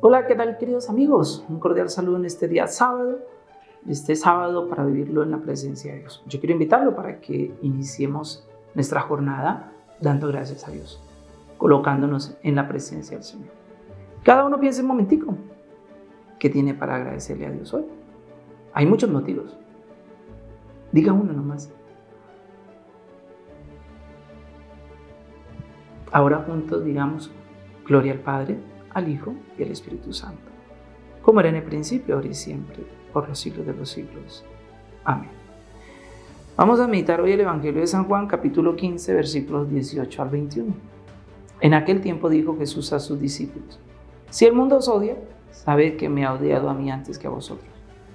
Hola, ¿qué tal queridos amigos? Un cordial saludo en este día sábado, este sábado para vivirlo en la presencia de Dios. Yo quiero invitarlo para que iniciemos nuestra jornada dando gracias a Dios, colocándonos en la presencia del Señor. Cada uno piense un momentico, ¿qué tiene para agradecerle a Dios hoy? Hay muchos motivos. Diga uno nomás. Ahora juntos digamos, gloria al Padre, al Hijo y al Espíritu Santo, como era en el principio, ahora y siempre, por los siglos de los siglos. Amén. Vamos a meditar hoy el Evangelio de San Juan, capítulo 15, versículos 18 al 21. En aquel tiempo dijo Jesús a sus discípulos, si el mundo os odia, sabed que me ha odiado a mí antes que a vosotros.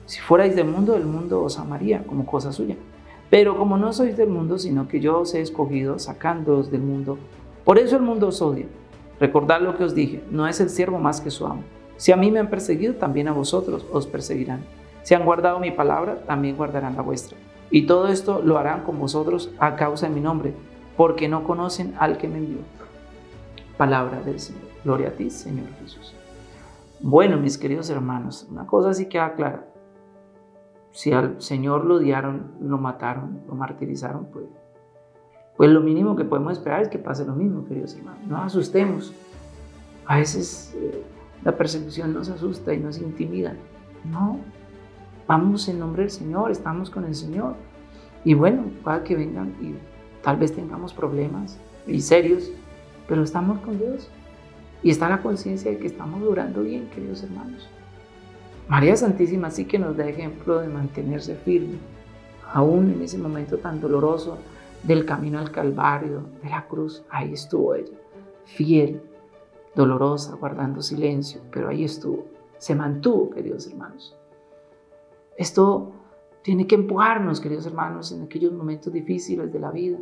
Si fuerais del mundo, el mundo os amaría como cosa suya. Pero como no sois del mundo, sino que yo os he escogido sacándoos del mundo, por eso el mundo os odia. Recordad lo que os dije, no es el siervo más que su amo. Si a mí me han perseguido, también a vosotros os perseguirán. Si han guardado mi palabra, también guardarán la vuestra. Y todo esto lo harán con vosotros a causa de mi nombre, porque no conocen al que me envió. Palabra del Señor. Gloria a ti, Señor Jesús. Bueno, mis queridos hermanos, una cosa sí queda clara. Si al Señor lo odiaron, lo mataron, lo martirizaron, pues, pues lo mínimo que podemos esperar es que pase lo mismo, queridos hermanos. No asustemos. A veces eh, la persecución nos asusta y nos intimida. No, vamos en nombre del Señor, estamos con el Señor. Y bueno, pueda que vengan y tal vez tengamos problemas y serios, pero estamos con Dios. Y está la conciencia de que estamos durando bien, queridos hermanos. María Santísima sí que nos da ejemplo de mantenerse firme, aún en ese momento tan doloroso del camino al Calvario, de la cruz. Ahí estuvo ella, fiel, dolorosa, guardando silencio, pero ahí estuvo. Se mantuvo, queridos hermanos. Esto tiene que empujarnos, queridos hermanos, en aquellos momentos difíciles de la vida.